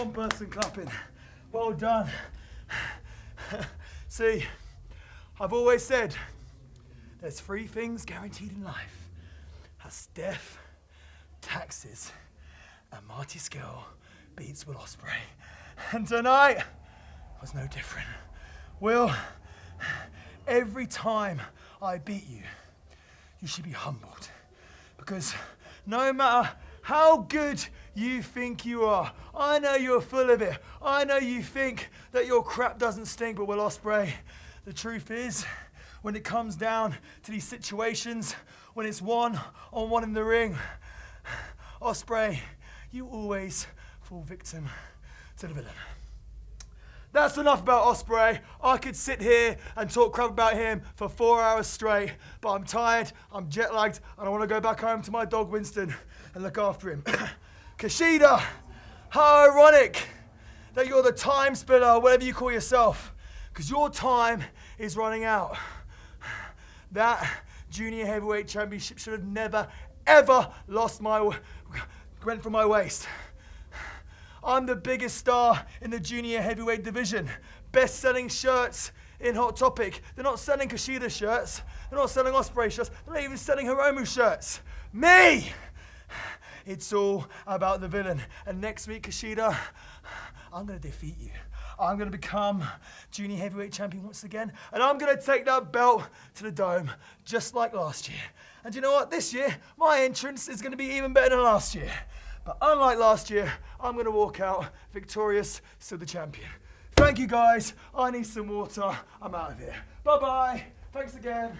one person clapping. Well done. See, I've always said there's three things guaranteed in life. That's death, taxes, and Marty Scurll beats Will Ospreay. And tonight was no different. Will, every time I beat you, you should be humbled. Because no matter how good you think you are, I know you're full of it. I know you think that your crap doesn't stink, but Will Ospreay, the truth is, when it comes down to these situations, when it's one on one in the ring, Ospreay, you always fall victim to the villain. That's enough about Ospreay. I could sit here and talk crap about him for four hours straight, but I'm tired, I'm jet lagged, and I want to go back home to my dog Winston and look after him. Kushida, how ironic that you're the time splitter, whatever you call yourself, because your time is running out. That junior heavyweight championship should have never, ever lost my, went from my waist. I'm the biggest star in the junior heavyweight division. Best selling shirts in Hot Topic. They're not selling Kushida shirts. They're not selling Ospreay shirts. They're not even selling Hiromu shirts. Me! It's all about the villain. And next week, Kushida, I'm going to defeat you. I'm going to become junior heavyweight champion once again. And I'm going to take that belt to the dome, just like last year. And you know what? This year, my entrance is going to be even better than last year. But unlike last year, I'm going to walk out victorious, still the champion. Thank you guys. I need some water. I'm out of here. Bye bye. Thanks again.